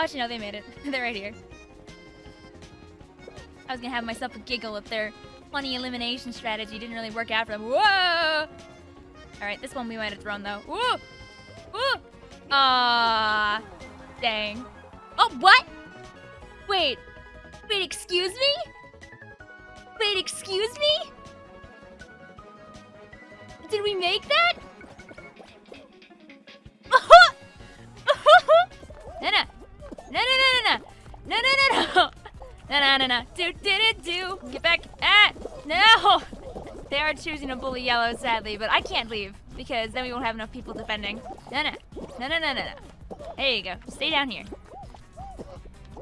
Oh, actually, no, they made it. They're right here. I was gonna have myself a giggle if their funny elimination strategy didn't really work out for them. Whoa! Alright, this one we might have thrown, though. Whoa! Whoa! Ah, dang. Oh, what? Wait. Wait, excuse me? Wait, excuse me? Did we make that? no, no. No, no, no, no, no. No, no, no, no. No, no, no. Do, do, do, do. Get back. Ah, no. They are choosing to bully yellow, sadly, but I can't leave because then we won't have enough people defending. No, no. No, no, no, no, no. There you go. Stay down here.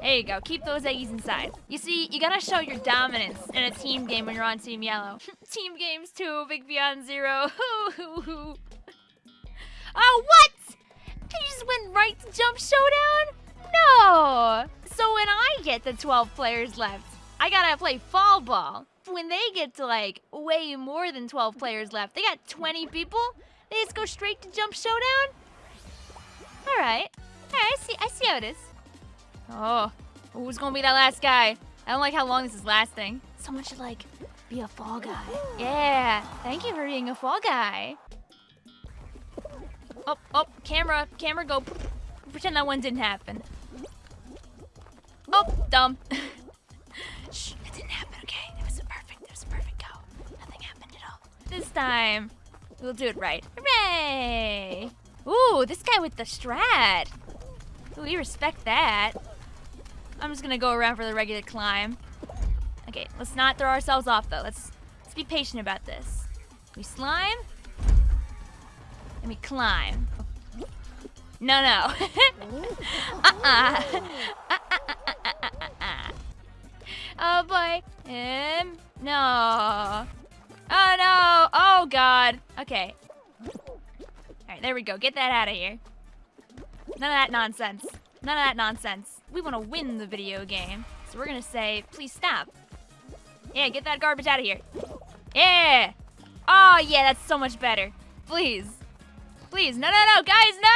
There you go. Keep those eggies inside. You see, you gotta show your dominance in a team game when you're on Team Yellow. team games too, Big Beyond Zero. oh, what? You just went right to Jump Showdown? No! So when I get the 12 players left, I gotta play Fall Ball. When they get to like way more than 12 players left, they got 20 people, they just go straight to Jump Showdown? Alright. Alright, I see, I see how it is. Oh, who's gonna be that last guy? I don't like how long this is lasting. Someone should like be a fall guy. Yeah, thank you for being a fall guy. Oh, oh, camera, camera, go. Pretend that one didn't happen. Oh, dumb. Shh, it didn't happen, okay? It was a perfect, it was a perfect go. Nothing happened at all. This time, we'll do it right. Hooray! Ooh, this guy with the strat. We respect that. I'm just gonna go around for the regular climb. Okay, let's not throw ourselves off though. Let's let's be patient about this. We slime. And we climb. No, no. uh-uh. Oh boy. Um, no. Oh no. Oh god. Okay. Alright, there we go. Get that out of here. None of that nonsense. None of that nonsense. We want to win the video game. So we're going to say, please stop. Yeah, get that garbage out of here. Yeah. Oh, yeah, that's so much better. Please. Please. No, no, no. Guys, no.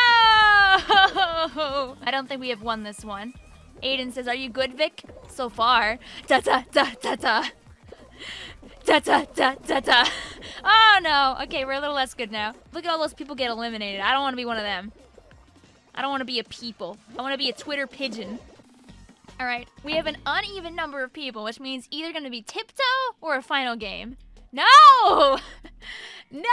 I don't think we have won this one. Aiden says, are you good, Vic? So far. Da da da da da. Da da da da da. Oh, no. Okay, we're a little less good now. Look at all those people get eliminated. I don't want to be one of them. I don't want to be a people. I want to be a Twitter pigeon. All right, we have an uneven number of people, which means either going to be tiptoe or a final game. No! no!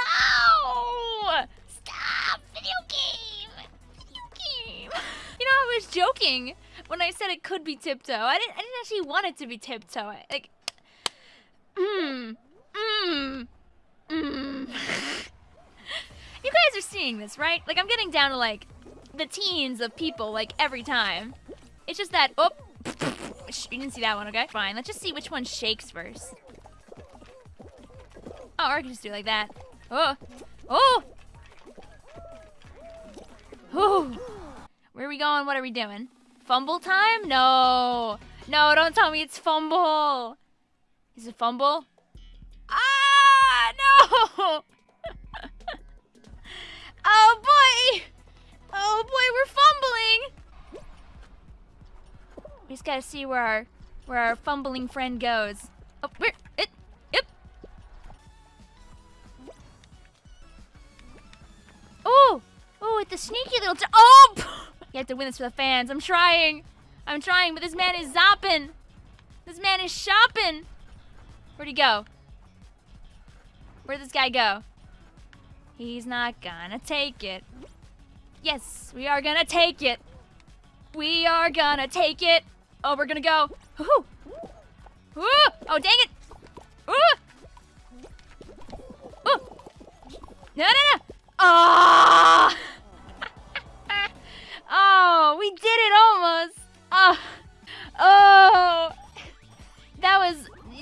Stop! Video game! Video game! You know, I was joking when I said it could be tiptoe. I didn't, I didn't actually want it to be tiptoe. I, Like, mmm, mmm, mmm. you guys are seeing this, right? Like, I'm getting down to, like, the teens of people, like, every time. It's just that, oh, you didn't see that one, okay? Fine, let's just see which one shakes first. Oh, or I can just do it like that. Oh, oh! Oh! Where are we going? What are we doing? Fumble time? No. No, don't tell me it's fumble. Is it fumble? Ah, no! oh, boy! Oh boy, we're fumbling! We just gotta see where our where our fumbling friend goes. Oh, where to win this for the fans. I'm trying. I'm trying, but this man is zopping. This man is shopping. Where'd he go? Where'd this guy go? He's not gonna take it. Yes, we are gonna take it. We are gonna take it. Oh, we're gonna go. Oh, dang it!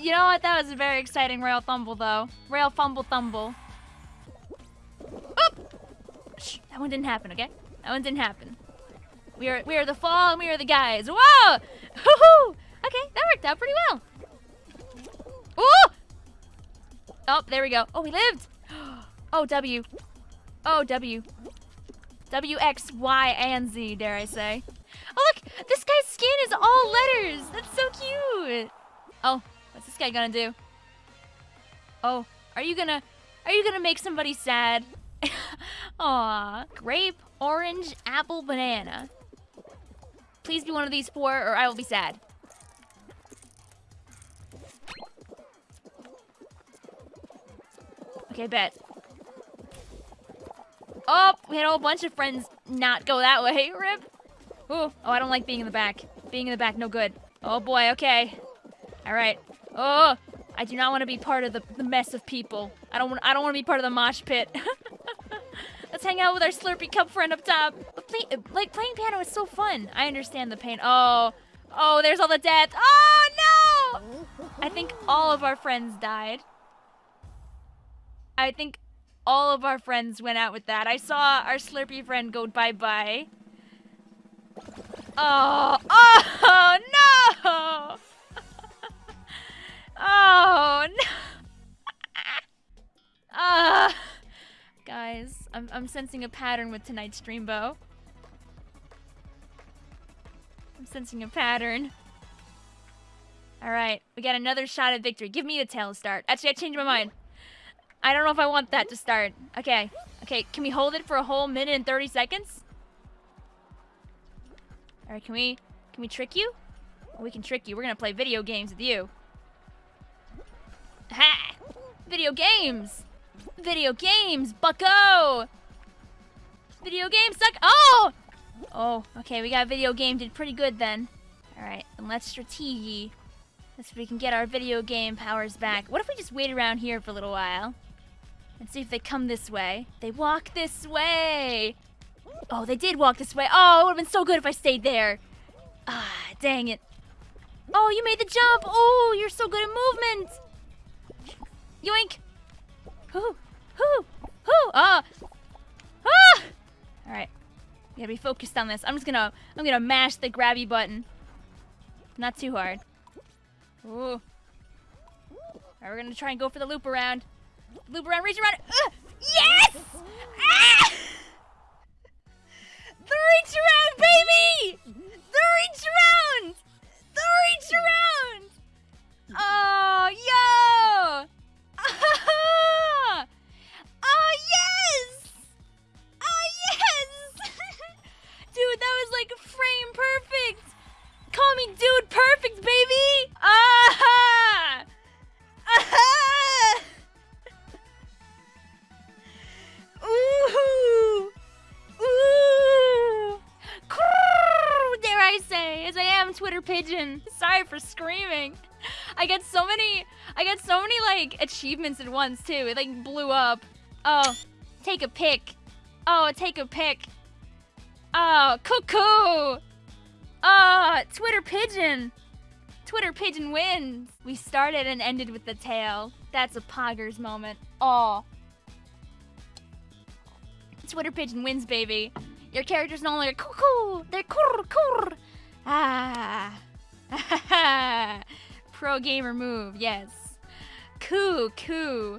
You know what? That was a very exciting rail fumble, though. Rail fumble thumble. Shh, that one didn't happen, okay? That one didn't happen. We are we are the fall and we are the guys. Whoa! Hoo-hoo! Okay, that worked out pretty well. Ooh! Oh, there we go. Oh, we lived. Oh, W. Oh, W. W, X, Y, and Z, dare I say. Oh, look! This guy's skin is all letters. That's so cute. Oh, guy gonna do? Oh, are you gonna are you gonna make somebody sad? Aw. Grape, orange, apple, banana. Please be one of these four or I will be sad. Okay, bet. Oh, we had a whole bunch of friends not go that way. Rip. Ooh. Oh, I don't like being in the back. Being in the back, no good. Oh boy, okay. Alright. Oh, I do not want to be part of the, the mess of people. I don't want I don't want to be part of the mosh pit. Let's hang out with our Slurpee Cup friend up top. Play, like, playing piano is so fun. I understand the pain. Oh, oh, there's all the death. Oh, no! I think all of our friends died. I think all of our friends went out with that. I saw our Slurpee friend go bye-bye. Oh, oh, no! Oh, no! Ah, uh, guys, I'm, I'm sensing a pattern with tonight's Dreambo. I'm sensing a pattern. Alright, we got another shot at victory. Give me the tail start. Actually, I changed my mind. I don't know if I want that to start. Okay. Okay, can we hold it for a whole minute and 30 seconds? Alright, can we can we trick you? We can trick you. We're gonna play video games with you. Ha! Video games! Video games, bucko! Video games suck. Oh! Oh, okay, we got video game. Did pretty good then. Alright, then let's strategy. Let's see if we can get our video game powers back. What if we just wait around here for a little while? And see if they come this way. They walk this way! Oh, they did walk this way. Oh, it would have been so good if I stayed there. Ah, dang it. Oh, you made the jump. Oh, you're so good at movement. Yoink. Hoo, hoo, hoo. Ah. Ah. All right. We gotta be focused on this. I'm just gonna, I'm gonna mash the grabby button. Not too hard. Ooh. All right, we're gonna try and go for the loop around. Loop around, reach around. Uh, yes! Ah! The reach around, baby! The reach around! The reach around! Many, I got so many like achievements at once too. It like blew up. Oh, take a pic. Oh, take a pic. Oh, cuckoo. Oh, Twitter pigeon. Twitter pigeon wins. We started and ended with the tail. That's a poggers moment. Oh. Twitter pigeon wins, baby. Your character's no longer cuckoo. They're kurr kurr. Ah. Pro gamer move, yes. Coo, coo.